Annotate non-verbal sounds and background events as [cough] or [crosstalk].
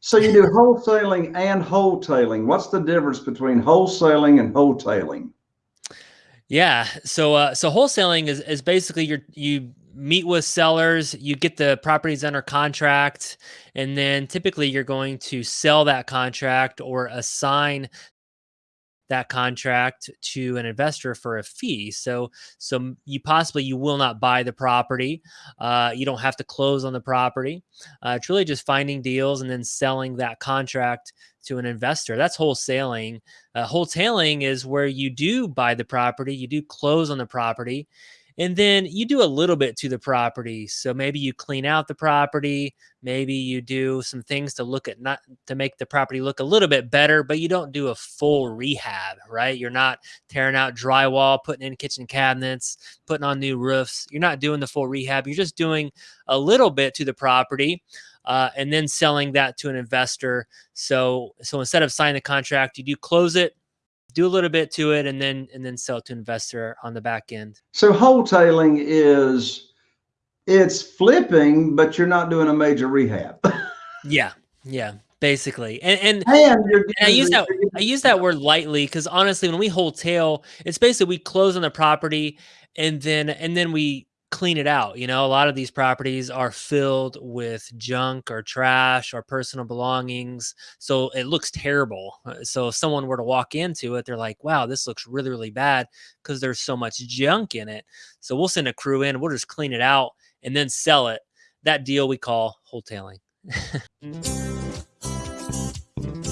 So you do wholesaling and wholetailing. What's the difference between wholesaling and wholetailing? Yeah. So uh, so wholesaling is is basically you you meet with sellers, you get the properties under contract, and then typically you're going to sell that contract or assign that contract to an investor for a fee. So, so you possibly you will not buy the property. Uh, you don't have to close on the property. Uh, it's really just finding deals and then selling that contract to an investor. That's wholesaling. Uh, wholetailing is where you do buy the property, you do close on the property, and then you do a little bit to the property. So maybe you clean out the property, maybe you do some things to look at not to make the property look a little bit better, but you don't do a full rehab, right? You're not tearing out drywall, putting in kitchen cabinets, putting on new roofs. You're not doing the full rehab. You're just doing a little bit to the property. Uh, and then selling that to an investor. So, so instead of signing the contract, you do close it, do a little bit to it and then and then sell to investor on the back end. So wholetailing is it's flipping, but you're not doing a major rehab. [laughs] yeah, yeah, basically. And and, and, and I use that [laughs] I use that word lightly because honestly, when we wholetail, it's basically we close on the property and then and then we clean it out. You know, a lot of these properties are filled with junk or trash or personal belongings. So it looks terrible. Uh, so if someone were to walk into it, they're like, wow, this looks really, really bad because there's so much junk in it. So we'll send a crew in, we'll just clean it out and then sell it. That deal we call wholetailing. [laughs]